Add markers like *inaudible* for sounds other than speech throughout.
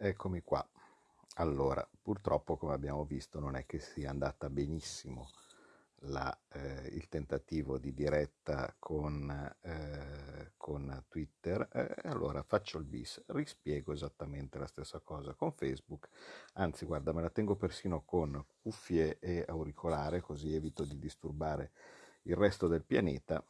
Eccomi qua. Allora, purtroppo come abbiamo visto non è che sia andata benissimo la, eh, il tentativo di diretta con, eh, con Twitter, eh, allora faccio il bis, rispiego esattamente la stessa cosa con Facebook, anzi guarda me la tengo persino con cuffie e auricolare così evito di disturbare il resto del pianeta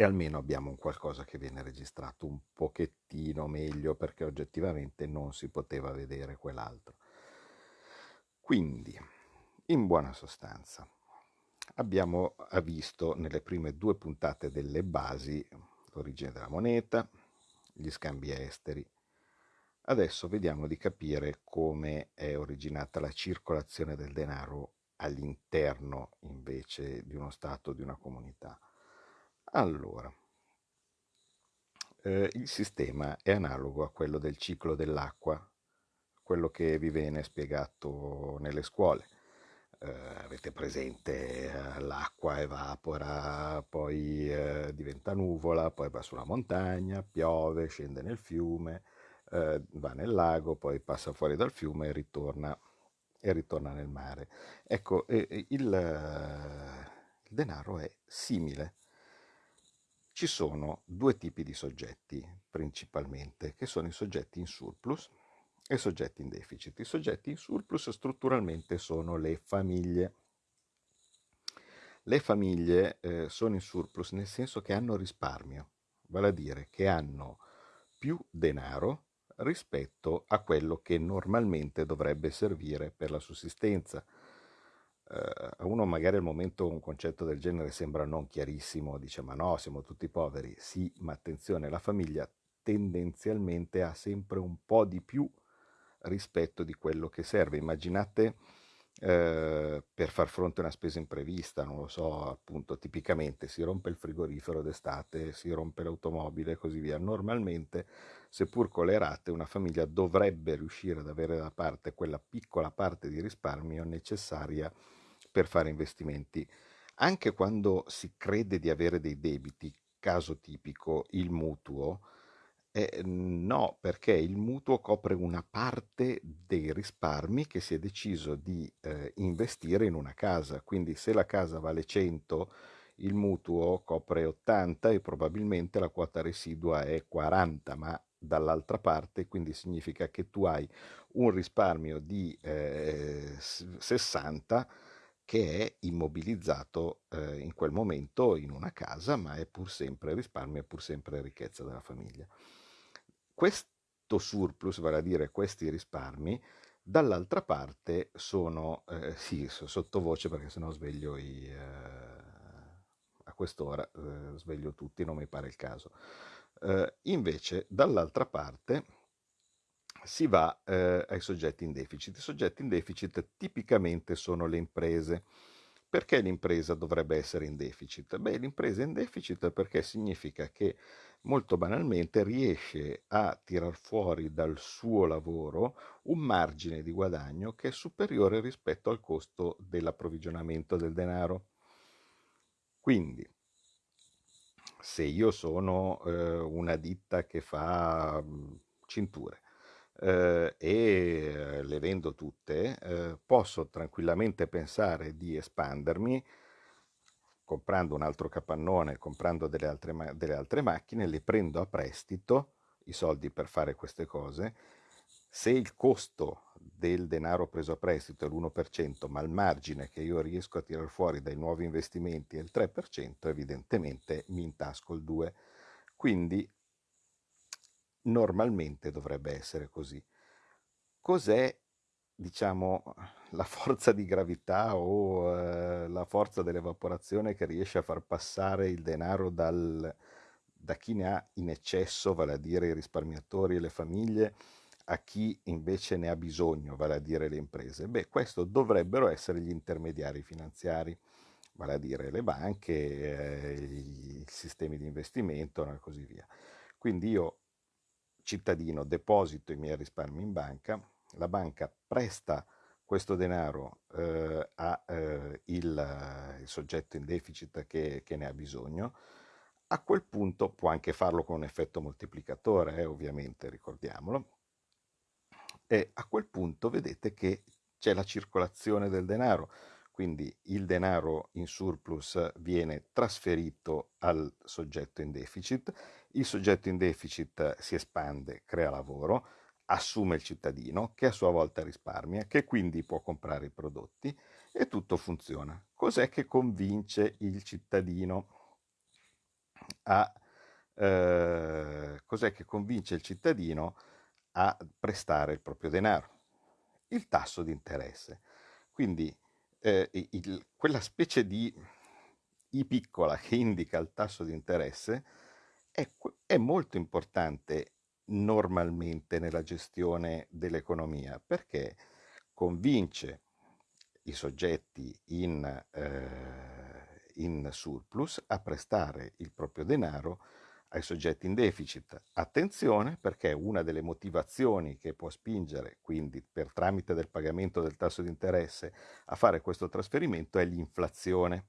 e almeno abbiamo un qualcosa che viene registrato un pochettino meglio perché oggettivamente non si poteva vedere quell'altro. Quindi, in buona sostanza, abbiamo visto nelle prime due puntate delle basi l'origine della moneta, gli scambi esteri. Adesso vediamo di capire come è originata la circolazione del denaro all'interno invece di uno Stato, di una comunità. Allora, eh, il sistema è analogo a quello del ciclo dell'acqua, quello che vi viene spiegato nelle scuole. Eh, avete presente eh, l'acqua evapora, poi eh, diventa nuvola, poi va sulla montagna, piove, scende nel fiume, eh, va nel lago, poi passa fuori dal fiume e ritorna, e ritorna nel mare. Ecco, il, il denaro è simile ci sono due tipi di soggetti principalmente, che sono i soggetti in surplus e i soggetti in deficit. I soggetti in surplus strutturalmente sono le famiglie. Le famiglie eh, sono in surplus nel senso che hanno risparmio, vale a dire che hanno più denaro rispetto a quello che normalmente dovrebbe servire per la sussistenza a uno magari al momento un concetto del genere sembra non chiarissimo, dice ma no, siamo tutti poveri. Sì, ma attenzione, la famiglia tendenzialmente ha sempre un po' di più rispetto di quello che serve. Immaginate eh, per far fronte a una spesa imprevista, non lo so, appunto, tipicamente si rompe il frigorifero d'estate, si rompe l'automobile e così via. Normalmente, seppur con le rate, una famiglia dovrebbe riuscire ad avere da parte quella piccola parte di risparmio necessaria per fare investimenti. Anche quando si crede di avere dei debiti, caso tipico il mutuo, eh, no, perché il mutuo copre una parte dei risparmi che si è deciso di eh, investire in una casa. Quindi se la casa vale 100, il mutuo copre 80 e probabilmente la quota residua è 40, ma dall'altra parte, quindi significa che tu hai un risparmio di eh, 60 che è immobilizzato eh, in quel momento in una casa, ma è pur sempre risparmio, è pur sempre ricchezza della famiglia. Questo surplus, vale a dire questi risparmi, dall'altra parte sono, eh, sì, sottovoce perché sennò sveglio i, eh, a quest'ora, eh, sveglio tutti, non mi pare il caso. Eh, invece, dall'altra parte si va eh, ai soggetti in deficit. I soggetti in deficit tipicamente sono le imprese. Perché l'impresa dovrebbe essere in deficit? Beh, l'impresa è in deficit perché significa che molto banalmente riesce a tirar fuori dal suo lavoro un margine di guadagno che è superiore rispetto al costo dell'approvvigionamento del denaro. Quindi, se io sono eh, una ditta che fa mm, cinture eh, e le vendo tutte, eh, posso tranquillamente pensare di espandermi comprando un altro capannone, comprando delle altre, delle altre macchine, le prendo a prestito i soldi per fare queste cose. Se il costo del denaro preso a prestito è l'1%, ma il margine che io riesco a tirare fuori dai nuovi investimenti è il 3%, evidentemente mi intasco il 2%. Quindi normalmente dovrebbe essere così. Cos'è, diciamo, *laughs* la forza di gravità o eh, la forza dell'evaporazione che riesce a far passare il denaro dal, da chi ne ha in eccesso, vale a dire i risparmiatori e le famiglie, a chi invece ne ha bisogno, vale a dire le imprese? Beh, questo dovrebbero essere gli intermediari finanziari, vale a dire le banche, eh, i sistemi di investimento e così via. Quindi io cittadino deposito i miei risparmi in banca, la banca presta questo denaro eh, a eh, il, soggetto in deficit che, che, ne ha bisogno, a quel punto può anche farlo con un effetto moltiplicatore, eh, ovviamente, ricordiamolo. e a quel punto vedete che c'è la circolazione del denaro, quindi il denaro in surplus viene trasferito al soggetto in deficit, il soggetto in deficit si espande, crea lavoro, assume il cittadino che a sua volta risparmia, che quindi può comprare i prodotti e tutto funziona. Cos'è che convince il cittadino a eh, cos'è che convince il cittadino a prestare il proprio denaro? Il tasso di interesse. Quindi eh, il, quella specie di I piccola che indica il tasso di interesse è, è molto importante normalmente nella gestione dell'economia perché convince i soggetti in, eh, in surplus a prestare il proprio denaro ai soggetti in deficit. Attenzione perché una delle motivazioni che può spingere, quindi per tramite del pagamento del tasso di interesse, a fare questo trasferimento è l'inflazione.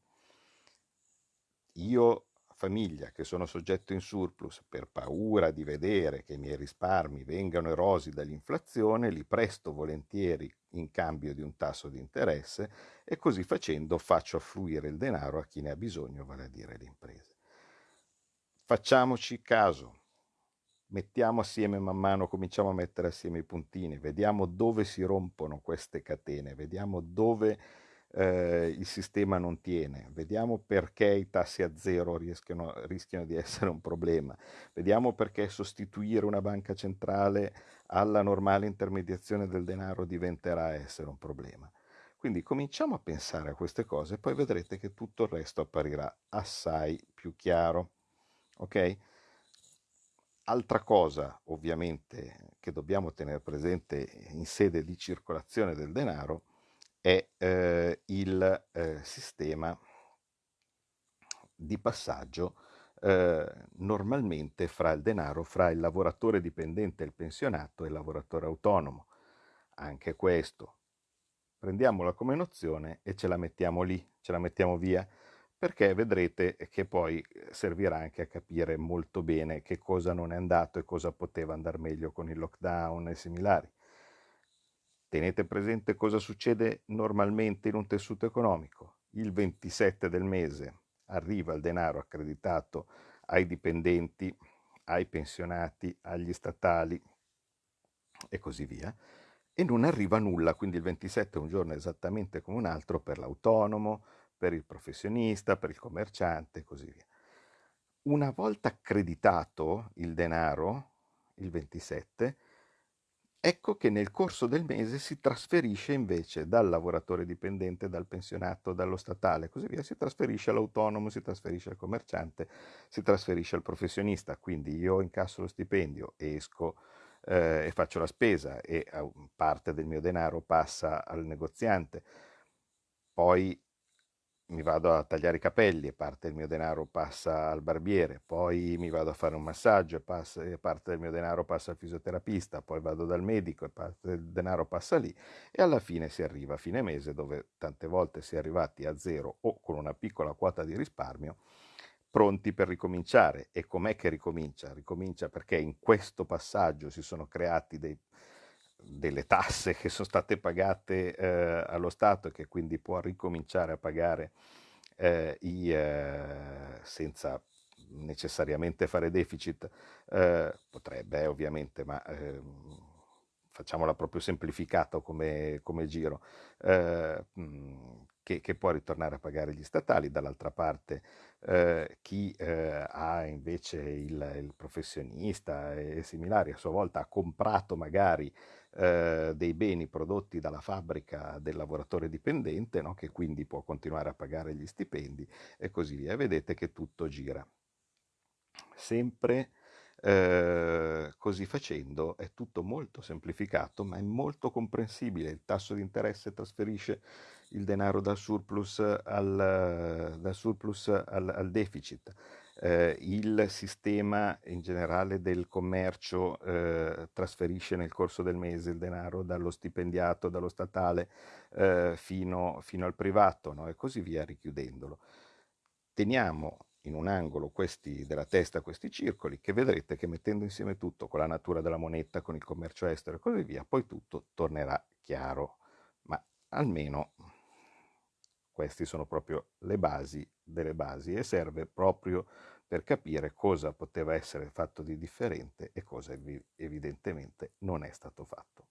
Io famiglia che sono soggetto in surplus per paura di vedere che i miei risparmi vengano erosi dall'inflazione, li presto volentieri in cambio di un tasso di interesse e così facendo faccio affluire il denaro a chi ne ha bisogno, vale a dire le imprese. Facciamoci caso, mettiamo assieme man mano, cominciamo a mettere assieme i puntini, vediamo dove si rompono queste catene, vediamo dove eh, il sistema non tiene, vediamo perché i tassi a zero rischiano, rischiano di essere un problema, vediamo perché sostituire una banca centrale alla normale intermediazione del denaro diventerà essere un problema. Quindi cominciamo a pensare a queste cose e poi vedrete che tutto il resto apparirà assai più chiaro. Ok? Altra cosa, ovviamente, che dobbiamo tenere presente in sede di circolazione del denaro è eh, il eh, sistema di passaggio eh, normalmente fra il denaro, fra il lavoratore dipendente, il pensionato e il lavoratore autonomo. Anche questo, prendiamola come nozione e ce la mettiamo lì, ce la mettiamo via, perché vedrete che poi servirà anche a capire molto bene che cosa non è andato e cosa poteva andare meglio con il lockdown e similari. Tenete presente cosa succede normalmente in un tessuto economico. Il 27 del mese arriva il denaro accreditato ai dipendenti, ai pensionati, agli statali e così via, e non arriva nulla, quindi il 27 è un giorno esattamente come un altro per l'autonomo, per il professionista, per il commerciante e così via. Una volta accreditato il denaro, il 27, Ecco che nel corso del mese si trasferisce invece dal lavoratore dipendente, dal pensionato, dallo statale e così via, si trasferisce all'autonomo, si trasferisce al commerciante, si trasferisce al professionista. Quindi io incasso lo stipendio, esco eh, e faccio la spesa e parte del mio denaro passa al negoziante. Poi mi vado a tagliare i capelli e parte del mio denaro passa al barbiere, poi mi vado a fare un massaggio e, passa, e parte del mio denaro passa al fisioterapista, poi vado dal medico e parte del denaro passa lì e alla fine si arriva a fine mese dove tante volte si è arrivati a zero o con una piccola quota di risparmio pronti per ricominciare. E com'è che ricomincia? Ricomincia perché in questo passaggio si sono creati dei delle tasse che sono state pagate eh, allo Stato e che quindi può ricominciare a pagare eh, i, eh, senza necessariamente fare deficit, eh, potrebbe eh, ovviamente, ma ehm, facciamola proprio semplificata come, come giro, eh, che, che, può ritornare a pagare gli statali, dall'altra parte chi ha invece il, il, professionista e similari a sua volta ha comprato magari eh, dei beni prodotti dalla fabbrica del lavoratore dipendente, no? che quindi può continuare a pagare gli stipendi e così via. vedete che tutto gira. Sempre eh, così facendo è tutto molto semplificato, ma è molto comprensibile. Il tasso di interesse trasferisce il denaro dal surplus al, dal surplus al, al deficit eh, il sistema in generale del commercio eh, trasferisce nel corso del mese il denaro dallo stipendiato, dallo statale eh, fino, fino, al privato no? e così via richiudendolo. Teniamo in un angolo questi, della testa questi circoli che vedrete che mettendo insieme tutto con la natura della moneta, con il commercio estero e così via, poi tutto tornerà chiaro. Ma almeno queste sono proprio le basi delle basi e serve proprio per capire cosa poteva essere fatto di differente e cosa evidentemente non è stato fatto.